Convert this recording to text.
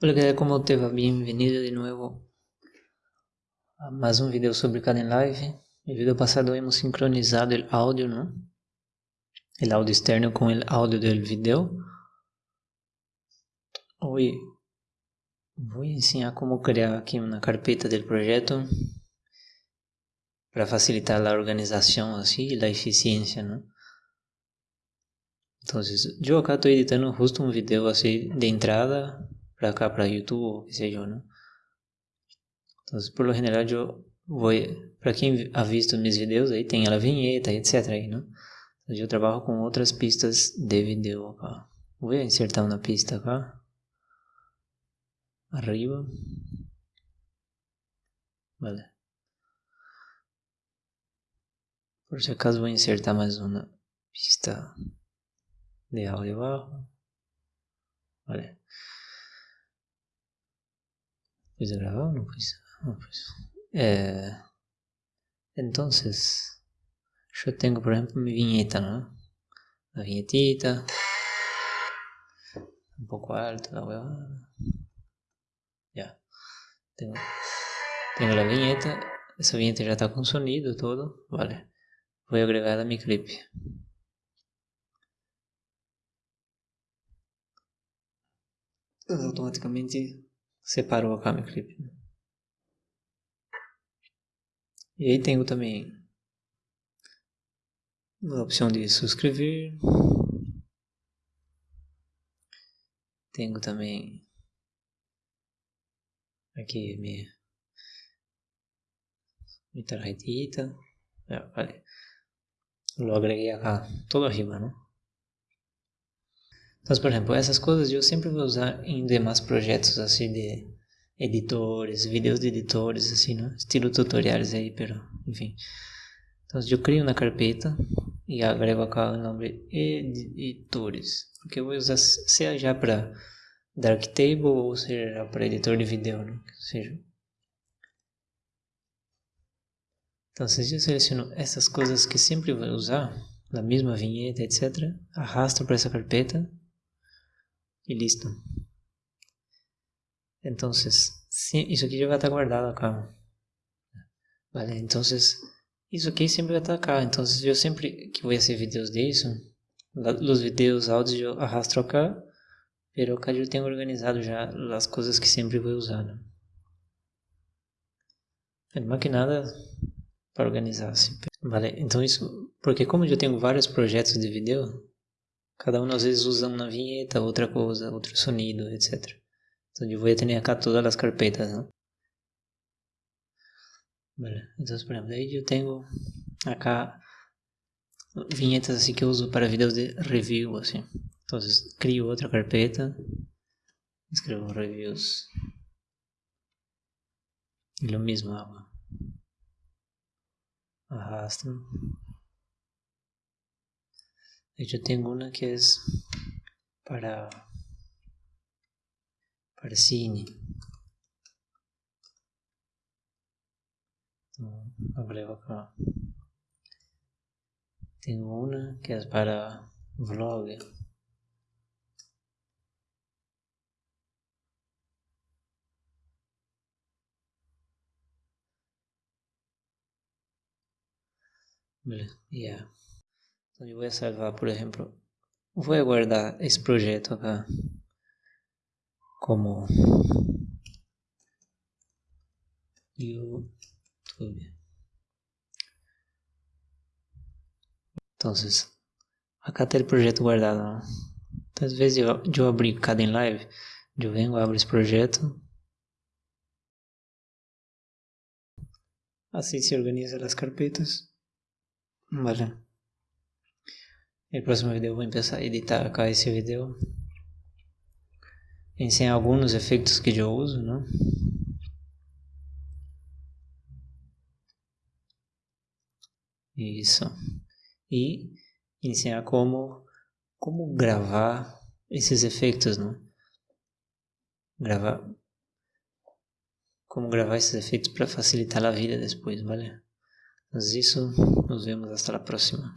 Hola, ¿qué tal? ¿Cómo te va? Bienvenido de nuevo a más un video sobre Kdenlive. El video pasado hemos sincronizado el audio, ¿no? El audio externo con el audio del video. Hoy voy a enseñar cómo crear aquí una carpeta del proyecto para facilitar la organización así y la eficiencia, ¿no? Entonces, yo acá estoy editando justo un video así de entrada para cá, para YouTube, qué sé yo, ¿no? Entonces, por lo general, yo voy, para quien ha visto mis videos, ahí tem a vinheta, etc. Aí. Entonces, yo trabajo con otras pistas de. Voy a insertar una pista acá. Arriba. Vale. Por si acaso voy a insertar más una pista de audio abajo. Vale. ¿Puse grabar o no puse? No puse. Eh, entonces, yo tengo por ejemplo mi viñeta, ¿no? La viñetita. Un poco alto la huevada. Ya. Tengo, tengo la viñeta. Esa viñeta ya está con sonido todo. Vale. Voy a agregar a mi clip. Automáticamente separou a Camera Clip. E aí tenho também a opção de subscrever. Tenho também aqui minha, minha tarjetita. Falei. Lo agreguei acá, todo arriba, né? Então, por exemplo, essas coisas eu sempre vou usar em demais projetos assim de editores, vídeos de editores, assim, né? Estilo tutoriais aí, pero, enfim. Então, eu crio uma carpeta e agrego acá o nome editores, porque eu vou usar seja já para Darktable ou seja para editor de vídeo, né? Ou seja, então, se eu seleciono essas coisas que sempre vou usar, na mesma vinheta, etc., arrasto para essa carpeta y listo. Entonces, sí, eso aquí ya va a estar guardado acá. Vale, entonces, isso aqui sempre vai estar acá. Então, eu sempre que vou fazer vídeos disso, os vídeos áudios eu arrastro acá, pero acá eu tenho organizado já as coisas que sempre vou usar. Né? Não que nada para organizar. Vale, então isso, porque como eu tenho vários projetos de vídeo, Cada um às vezes usa uma vinheta, outra coisa, outro sonido, etc. Então eu vou ter acá todas as carpetas, ¿no? Vale. Então, por exemplo, aí eu tenho acá vinhetas assim que eu uso para vídeos de review, assim. Então, crio outra carpeta, escrevo reviews. E o mesmo hago. Hecho, tengo una que es para, para cine. agrego acá. Tengo una que es para vlog. Ya. Então eu vou salvar, por exemplo, vou guardar esse projeto acá como YouTube. Então, acá tem o projeto guardado. Então, às vezes eu, eu abrir cada em live, eu venho, abro esse projeto. Assim se organiza as carpetas. Vale. No próximo vídeo eu vou começar a editar acá esse vídeo. Pensei em alguns efeitos que eu uso, né? Isso. E ensinar como, como gravar esses efeitos, né? Gravar. Como gravar esses efeitos para facilitar a vida depois, vale? Mas isso, nos vemos hasta a próxima.